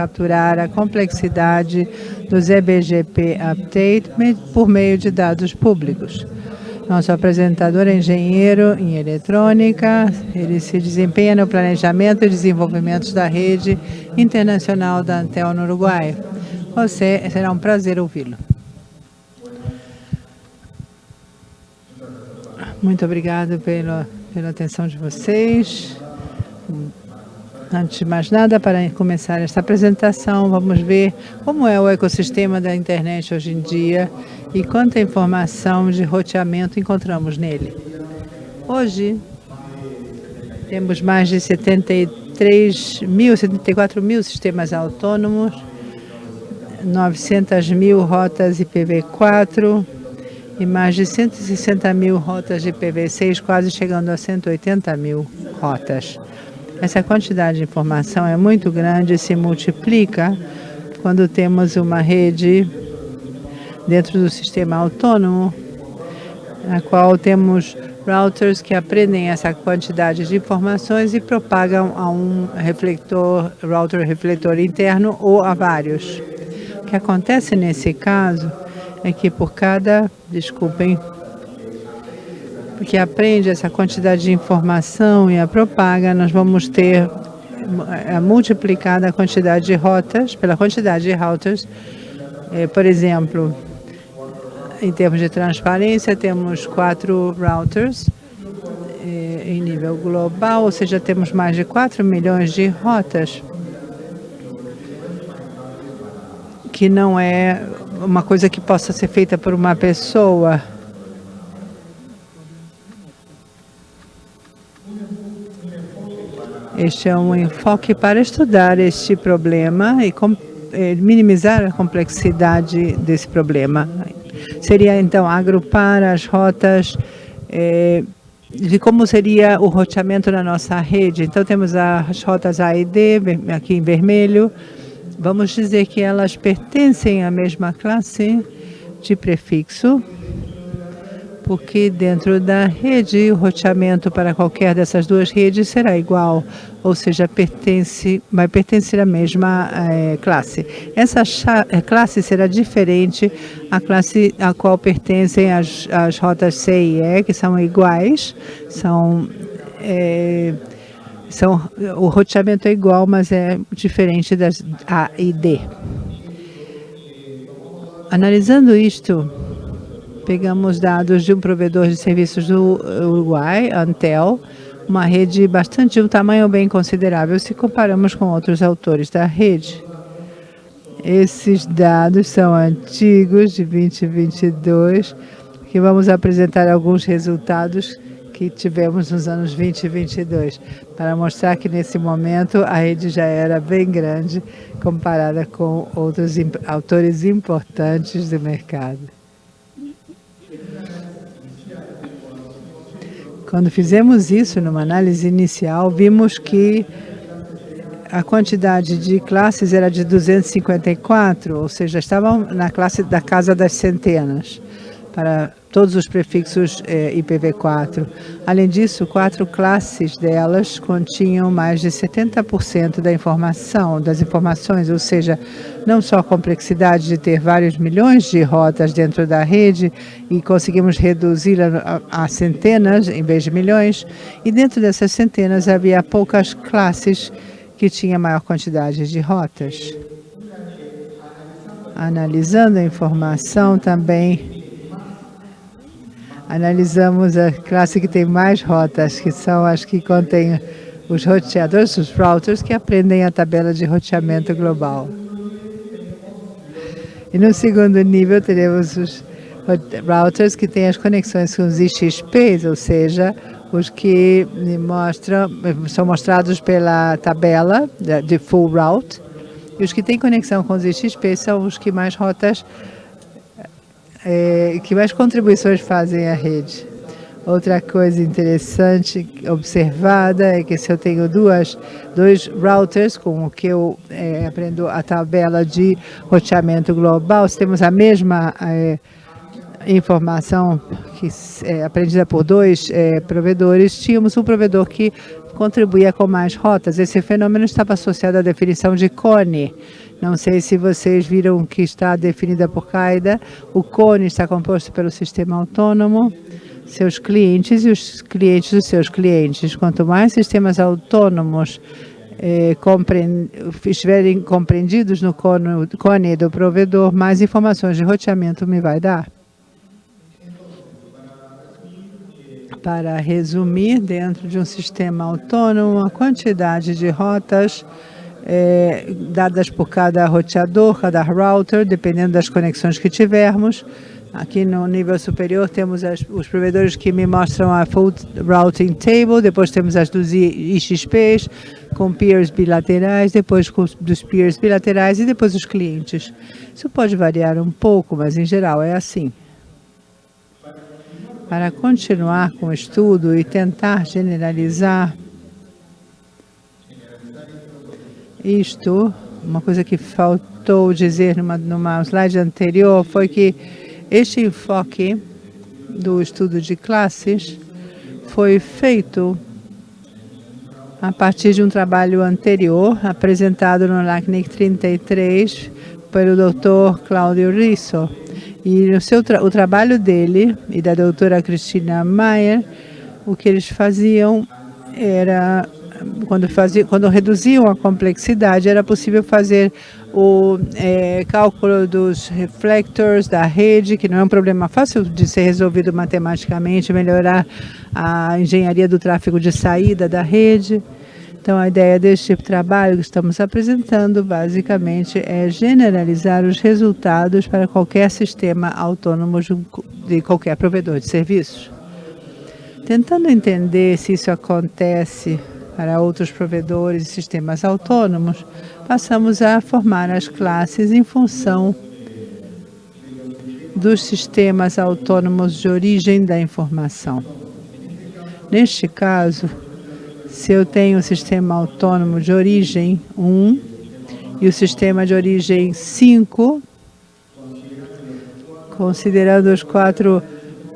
capturar a complexidade dos EBGP Update por meio de dados públicos. Nosso apresentador é engenheiro em eletrônica, ele se desempenha no planejamento e desenvolvimento da rede internacional da Antel no Uruguai. Você, será um prazer ouvi-lo. Muito obrigado pela, pela atenção de vocês. Antes de mais nada, para começar esta apresentação, vamos ver como é o ecossistema da internet hoje em dia e quanta informação de roteamento encontramos nele. Hoje, temos mais de 73 mil, 74 mil sistemas autônomos, 900 mil rotas IPv4 e mais de 160 mil rotas de IPv6, quase chegando a 180 mil rotas. Essa quantidade de informação é muito grande e se multiplica quando temos uma rede dentro do sistema autônomo, na qual temos routers que aprendem essa quantidade de informações e propagam a um refletor, router refletor interno ou a vários. O que acontece nesse caso é que por cada, desculpem, porque aprende essa quantidade de informação e a propaga, nós vamos ter a multiplicada a quantidade de rotas, pela quantidade de routers. É, por exemplo, em termos de transparência, temos quatro routers é, em nível global, ou seja, temos mais de 4 milhões de rotas, que não é uma coisa que possa ser feita por uma pessoa. Este é um enfoque para estudar este problema e eh, minimizar a complexidade desse problema. Seria, então, agrupar as rotas eh, de como seria o roteamento na nossa rede. Então, temos as rotas A e D, aqui em vermelho. Vamos dizer que elas pertencem à mesma classe de prefixo porque dentro da rede o roteamento para qualquer dessas duas redes será igual, ou seja, pertence, vai pertencer à mesma é, classe. Essa eh, classe será diferente à classe a qual pertencem as, as rotas C e E, que são iguais, são, é, são, o roteamento é igual, mas é diferente das A e D. Analisando isto, Pegamos dados de um provedor de serviços do Uruguai, Antel, uma rede bastante de um tamanho bem considerável se comparamos com outros autores da rede. Esses dados são antigos, de 2022, que vamos apresentar alguns resultados que tivemos nos anos 2022, para mostrar que nesse momento a rede já era bem grande comparada com outros autores importantes do mercado. Quando fizemos isso numa análise inicial, vimos que a quantidade de classes era de 254, ou seja, estavam na classe da casa das centenas para todos os prefixos eh, IPv4. Além disso, quatro classes delas continham mais de 70% da informação, das informações, ou seja, não só a complexidade de ter vários milhões de rotas dentro da rede e conseguimos reduzir a, a, a centenas em vez de milhões, e dentro dessas centenas havia poucas classes que tinham maior quantidade de rotas. Analisando a informação também, analisamos a classe que tem mais rotas, que são as que contêm os roteadores, os routers, que aprendem a tabela de roteamento global. E no segundo nível, teremos os routers que têm as conexões com os IXPs, ou seja, os que mostram, são mostrados pela tabela de full route, e os que têm conexão com os IXP são os que mais rotas é, que mais contribuições fazem à rede? Outra coisa interessante observada é que se eu tenho duas, dois routers com o que eu é, aprendo a tabela de roteamento global, se temos a mesma é, informação que é aprendida por dois é, provedores, tínhamos um provedor que contribuía com mais rotas. Esse fenômeno estava associado à definição de cone. Não sei se vocês viram que está definida por CAIDA. O cone está composto pelo sistema autônomo, seus clientes e os clientes dos seus clientes. Quanto mais sistemas autônomos eh, estiverem compreendidos no cone do provedor, mais informações de roteamento me vai dar. Para resumir, dentro de um sistema autônomo, a quantidade de rotas eh, dadas por cada roteador, cada router, dependendo das conexões que tivermos, Aqui no nível superior temos as, os provedores que me mostram a Full Routing Table, depois temos as dos IXPs, com peers bilaterais, depois com, dos peers bilaterais e depois os clientes. Isso pode variar um pouco, mas em geral é assim. Para continuar com o estudo e tentar generalizar isto, uma coisa que faltou dizer numa, numa slide anterior foi que este enfoque do estudo de classes foi feito a partir de um trabalho anterior, apresentado no LACNIC 33 pelo Dr. Cláudio Risso. E o, seu tra o trabalho dele e da doutora Cristina Maier, o que eles faziam era quando, fazia, quando reduziam a complexidade, era possível fazer o é, cálculo dos reflectors da rede, que não é um problema fácil de ser resolvido matematicamente, melhorar a engenharia do tráfego de saída da rede. Então, a ideia deste trabalho que estamos apresentando, basicamente, é generalizar os resultados para qualquer sistema autônomo de qualquer provedor de serviços. Tentando entender se isso acontece para outros provedores e sistemas autônomos, passamos a formar as classes em função dos sistemas autônomos de origem da informação. Neste caso, se eu tenho o sistema autônomo de origem 1 e o sistema de origem 5, considerando os quatro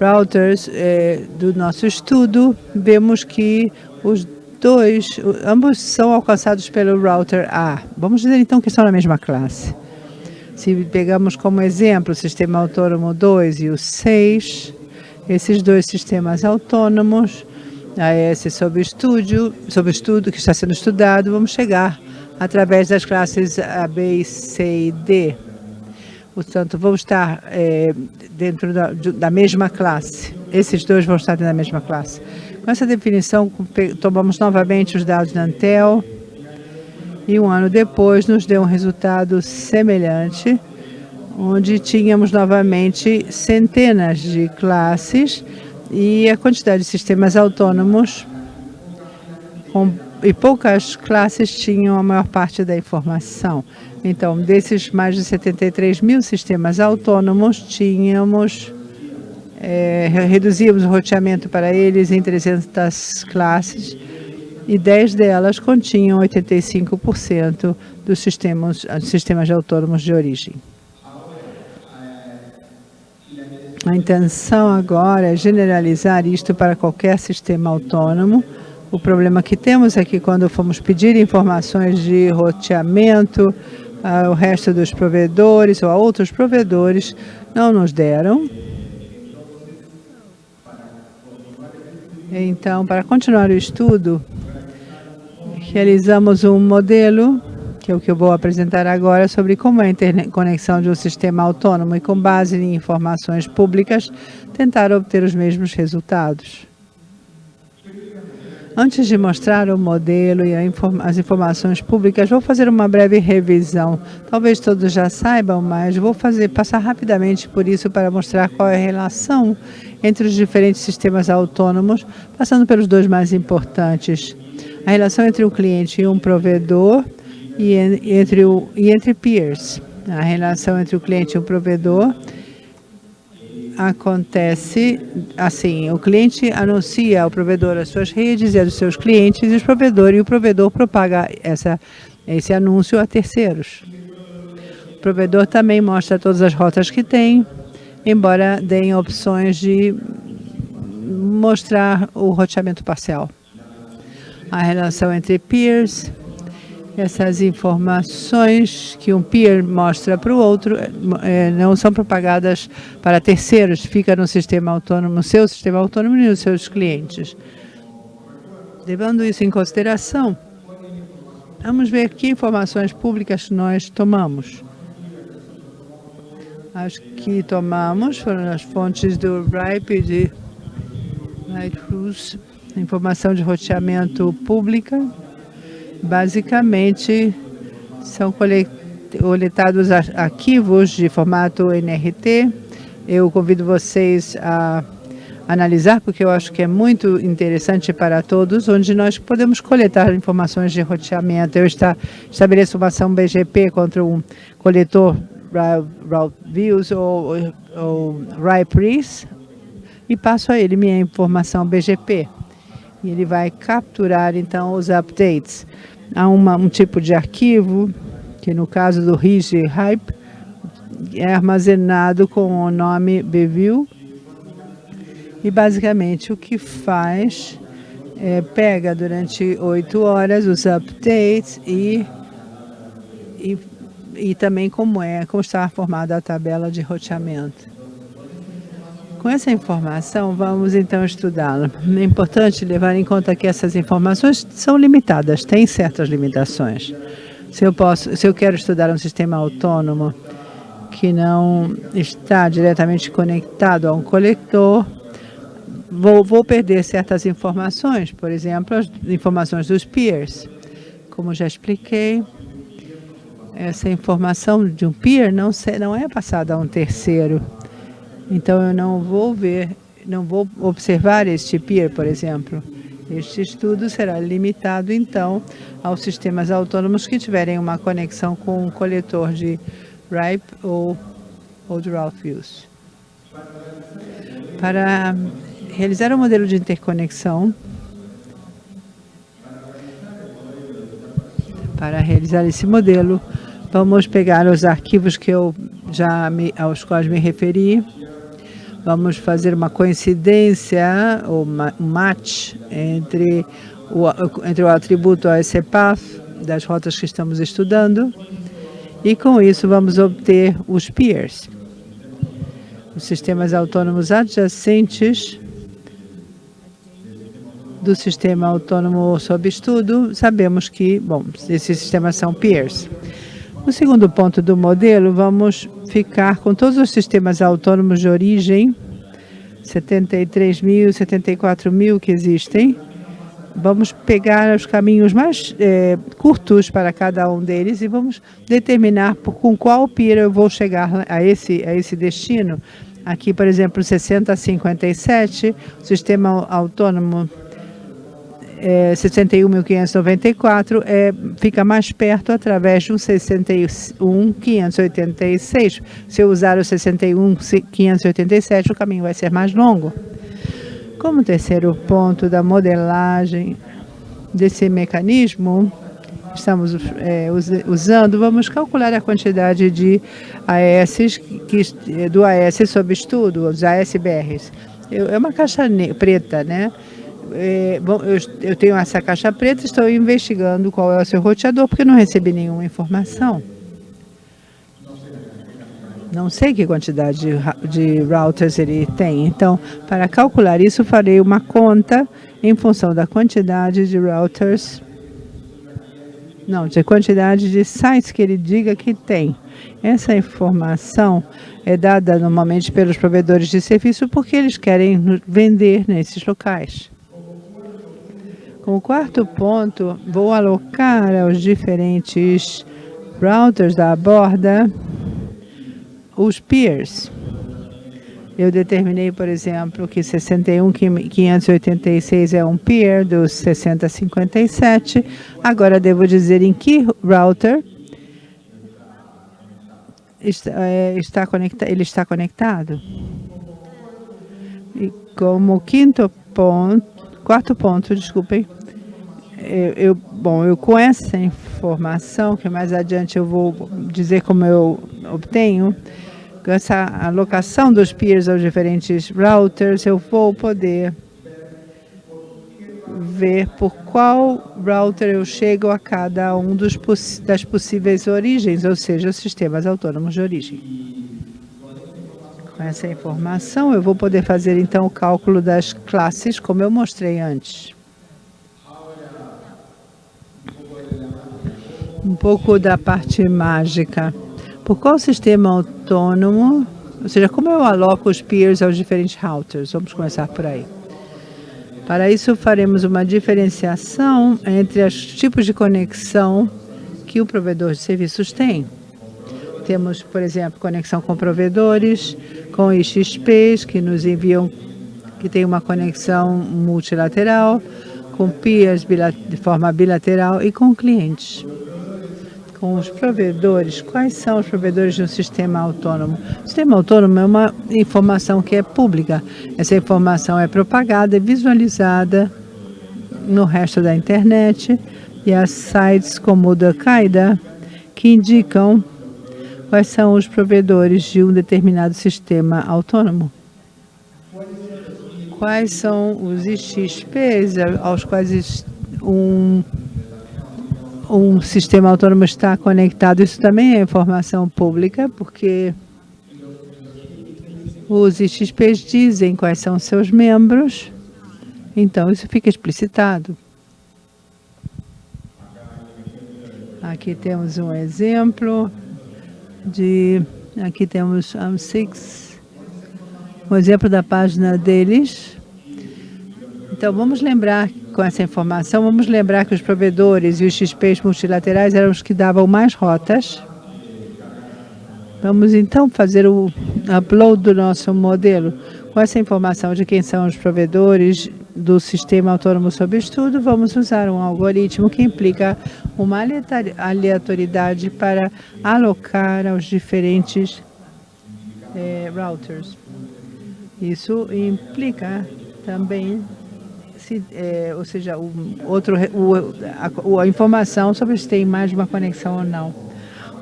routers eh, do nosso estudo, vemos que os dois, ambos são alcançados pelo router A. Vamos dizer então que estão na mesma classe. Se pegamos como exemplo o sistema autônomo 2 e o 6, esses dois sistemas autônomos, esse sob estudo, sob estudo que está sendo estudado, vamos chegar através das classes A, B, C e D. Portanto, vão estar é, dentro da, da mesma classe. Esses dois vão estar dentro da mesma classe. Com essa definição, tomamos novamente os dados da Antel e um ano depois nos deu um resultado semelhante, onde tínhamos novamente centenas de classes e a quantidade de sistemas autônomos com, e poucas classes tinham a maior parte da informação. Então, desses mais de 73 mil sistemas autônomos, tínhamos é, reduzíamos o roteamento para eles em 300 classes e 10 delas continham 85% dos sistemas, sistemas autônomos de origem. A intenção agora é generalizar isto para qualquer sistema autônomo. O problema que temos é que quando fomos pedir informações de roteamento ao resto dos provedores ou a outros provedores, não nos deram. Então, para continuar o estudo, realizamos um modelo, que é o que eu vou apresentar agora, sobre como é a interconexão de um sistema autônomo e com base em informações públicas, tentar obter os mesmos resultados. Antes de mostrar o modelo e as informações públicas, vou fazer uma breve revisão. Talvez todos já saibam, mas vou fazer, passar rapidamente por isso para mostrar qual é a relação entre os diferentes sistemas autônomos, passando pelos dois mais importantes. A relação entre um cliente e um provedor e entre, o, e entre peers. A relação entre o cliente e o provedor acontece assim, o cliente anuncia ao provedor as suas redes e as dos seus clientes, e, os provedor, e o provedor propaga essa, esse anúncio a terceiros. O provedor também mostra todas as rotas que tem, embora deem opções de mostrar o roteamento parcial. a relação entre peers, essas informações que um peer mostra para o outro é, não são propagadas para terceiros, fica no sistema autônomo, no seu sistema autônomo e nos seus clientes. Levando isso em consideração, vamos ver que informações públicas nós tomamos. As que tomamos foram as fontes do RIPE de Nightcruise, informação de roteamento pública, basicamente são coletados arquivos de formato NRT. Eu convido vocês a analisar, porque eu acho que é muito interessante para todos, onde nós podemos coletar informações de roteamento. Eu está, estabeleço uma ação BGP contra um coletor Route Views ou, ou RIPRIS e passo a ele minha informação BGP. E ele vai capturar, então, os updates. Há uma, um tipo de arquivo, que no caso do RIG Hype, é armazenado com o nome BView. E, basicamente, o que faz é pega durante oito horas os updates e, e, e também como é, como está formada a tabela de roteamento. Com essa informação, vamos então estudá-la. É importante levar em conta que essas informações são limitadas, têm certas limitações. Se eu, posso, se eu quero estudar um sistema autônomo que não está diretamente conectado a um coletor, vou, vou perder certas informações, por exemplo, as informações dos peers. Como já expliquei, essa informação de um peer não, não é passada a um terceiro. Então, eu não vou ver, não vou observar este peer, por exemplo. Este estudo será limitado, então, aos sistemas autônomos que tiverem uma conexão com um coletor de RIPE ou, ou de Ralph Para realizar um modelo de interconexão, para realizar esse modelo, vamos pegar os arquivos que eu já me, aos quais me referi, vamos fazer uma coincidência, um match entre o, entre o atributo ASCPAth das rotas que estamos estudando e com isso vamos obter os peers, os sistemas autônomos adjacentes do sistema autônomo sob estudo, sabemos que, bom, esses sistemas são peers. No segundo ponto do modelo, vamos ficar com todos os sistemas autônomos de origem, 73 mil, 74 mil que existem. Vamos pegar os caminhos mais é, curtos para cada um deles e vamos determinar por, com qual pira eu vou chegar a esse, a esse destino. Aqui, por exemplo, 6057, o sistema autônomo é, 61.594 é, fica mais perto através um 61.586. Se eu usar o 61.587, o caminho vai ser mais longo. Como terceiro ponto da modelagem desse mecanismo, estamos é, usando, vamos calcular a quantidade de AS que, do AS sob estudo, os ASBRs. É uma caixa preta, né? É, bom, eu, eu, tenho essa caixa preta, estou investigando qual é o seu roteador, porque não recebi nenhuma informação. Não sei que quantidade de, de routers ele tem. Então, para calcular isso, farei uma conta em função da quantidade de routers, não, de quantidade de sites que ele diga que tem. Essa informação é dada normalmente pelos provedores de serviço porque eles querem vender nesses locais. Como quarto ponto, vou alocar aos diferentes routers da borda os peers. Eu determinei, por exemplo, que 61.586 é um peer dos 6057. Agora devo dizer em que router está, é, ele está conectado. E como quinto ponto, quarto ponto, desculpem, eu, eu, bom, eu com essa informação, que mais adiante eu vou dizer como eu obtenho, com essa alocação dos peers aos diferentes routers, eu vou poder ver por qual router eu chego a cada um dos das possíveis origens, ou seja, os sistemas autônomos de origem. Com essa informação, eu vou poder fazer então o cálculo das classes, como eu mostrei antes. Um pouco da parte mágica. Por qual sistema autônomo, ou seja, como eu aloco os peers aos diferentes routers? Vamos começar por aí. Para isso, faremos uma diferenciação entre os tipos de conexão que o provedor de serviços tem. Temos, por exemplo, conexão com provedores, com IXPs que nos enviam, que tem uma conexão multilateral, com peers de forma bilateral e com clientes com os provedores. Quais são os provedores de um sistema autônomo? O sistema autônomo é uma informação que é pública. Essa informação é propagada e visualizada no resto da internet e as sites como o da Qaeda que indicam quais são os provedores de um determinado sistema autônomo. Quais são os IXPs aos quais um um sistema autônomo está conectado. Isso também é informação pública, porque os IXPs dizem quais são seus membros, então isso fica explicitado. Aqui temos um exemplo de, aqui temos um six, um exemplo da página deles. Então vamos lembrar com essa informação, vamos lembrar que os provedores e os XPs multilaterais eram os que davam mais rotas. Vamos então fazer o upload do nosso modelo. Com essa informação de quem são os provedores do sistema autônomo sob estudo, vamos usar um algoritmo que implica uma aleatoriedade para alocar aos diferentes eh, routers. Isso implica também se, é, ou seja, o, outro, o, a, a, informação sobre se tem mais uma conexão ou não.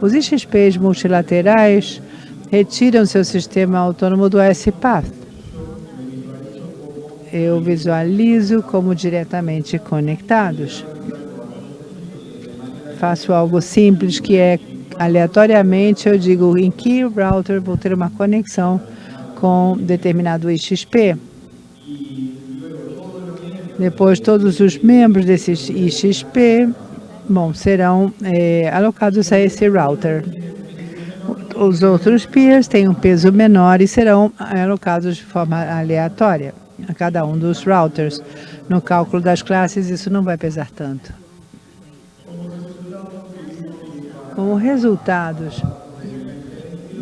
Os IXPs multilaterais retiram seu sistema autônomo do SPath. Eu visualizo como diretamente conectados. Faço algo simples que é aleatoriamente, eu digo em que router vou ter uma conexão com determinado IXP. Depois, todos os membros desse IXP bom, serão é, alocados a esse router. Os outros peers têm um peso menor e serão alocados de forma aleatória a cada um dos routers. No cálculo das classes, isso não vai pesar tanto. Como resultados,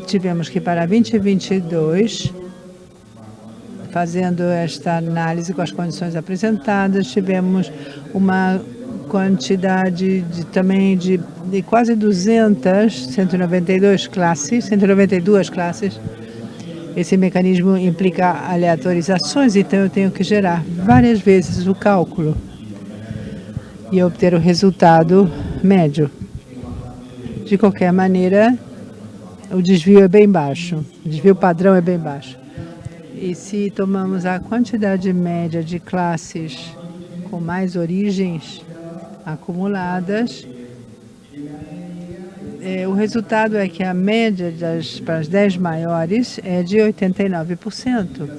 tivemos que para 2022 fazendo esta análise com as condições apresentadas, tivemos uma quantidade de, também de, de quase 200, 192 classes, 192 classes. Esse mecanismo implica aleatorizações, então eu tenho que gerar várias vezes o cálculo e obter o resultado médio. De qualquer maneira, o desvio é bem baixo, o desvio padrão é bem baixo. E se tomamos a quantidade média de classes com mais origens acumuladas, é, o resultado é que a média das, para as 10 maiores é de 89%.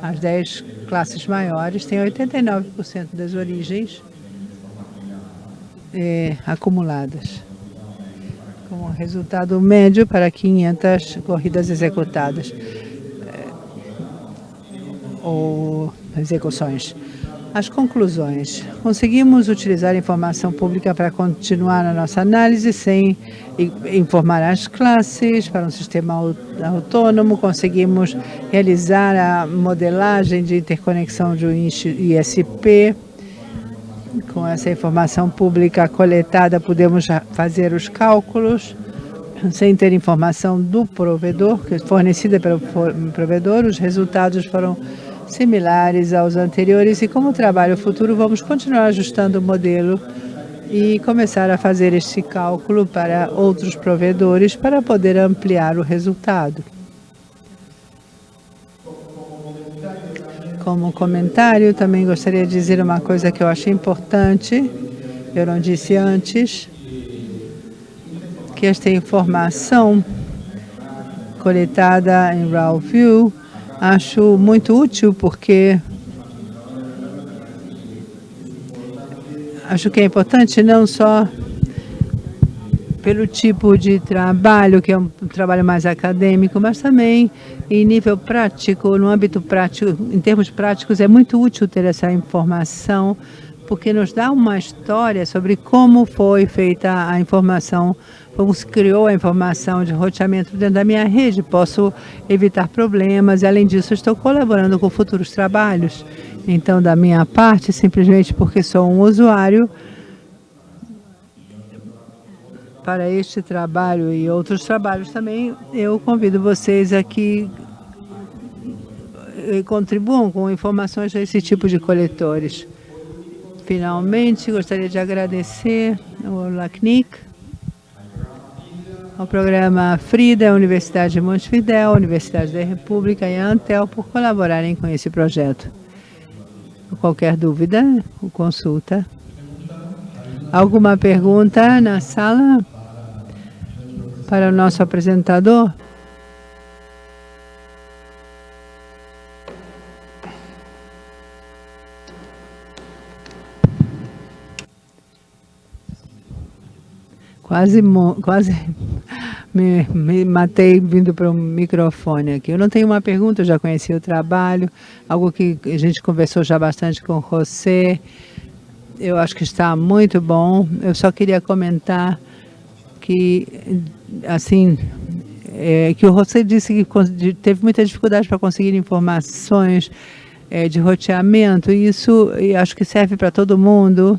As 10 classes maiores têm 89% das origens é, acumuladas. Como resultado médio para 500 corridas executadas ou execuções. As conclusões. Conseguimos utilizar informação pública para continuar a nossa análise sem informar as classes para um sistema autônomo. Conseguimos realizar a modelagem de interconexão de um ISP. Com essa informação pública coletada, podemos fazer os cálculos sem ter informação do provedor, é fornecida pelo provedor. Os resultados foram similares aos anteriores e como trabalho futuro vamos continuar ajustando o modelo e começar a fazer este cálculo para outros provedores para poder ampliar o resultado. Como comentário, também gostaria de dizer uma coisa que eu achei importante, eu não disse antes, que esta informação coletada em RAW View acho muito útil porque acho que é importante não só pelo tipo de trabalho, que é um trabalho mais acadêmico, mas também em nível prático, no âmbito prático, em termos práticos, é muito útil ter essa informação, porque nos dá uma história sobre como foi feita a informação, como se criou a informação de roteamento dentro da minha rede. Posso evitar problemas e, além disso, estou colaborando com futuros trabalhos. Então, da minha parte, simplesmente porque sou um usuário, para este trabalho e outros trabalhos também, eu convido vocês a que eh, contribuam com informações desse tipo de coletores. Finalmente, gostaria de agradecer ao LACNIC, ao programa FRIDA, Universidade de Montevidéu, Universidade da República e a Antel por colaborarem com esse projeto. Qualquer dúvida, consulta. Alguma pergunta na sala? para o nosso apresentador. Quase, quase me, me matei vindo para o microfone aqui. Eu não tenho uma pergunta, já conheci o trabalho, algo que a gente conversou já bastante com você. Eu acho que está muito bom. Eu só queria comentar que, assim, é, que o José disse que teve muita dificuldade para conseguir informações é, de roteamento, e isso e acho que serve para todo mundo,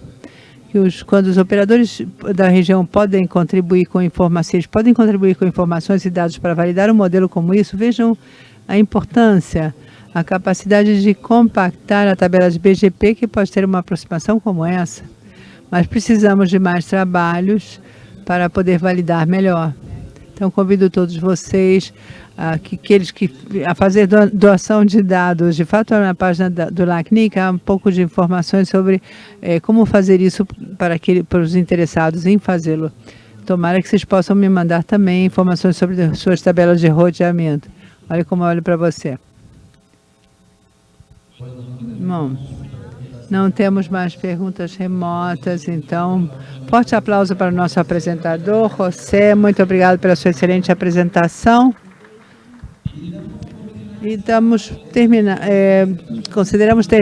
que os, quando os operadores da região podem contribuir com informações, podem contribuir com informações e dados para validar um modelo como isso, vejam a importância, a capacidade de compactar a tabela de BGP, que pode ter uma aproximação como essa. Mas precisamos de mais trabalhos para poder validar melhor. Então, convido todos vocês a, que, aqueles que, a fazer doação de dados. De fato, na página da, do LACNIC há um pouco de informações sobre é, como fazer isso para, aquele, para os interessados em fazê-lo. Tomara que vocês possam me mandar também informações sobre suas tabelas de roteamento. Olha como eu olho para você. Bom, não temos mais perguntas remotas, então, forte aplauso para o nosso apresentador, José. Muito obrigado pela sua excelente apresentação. E estamos terminando, é, consideramos ter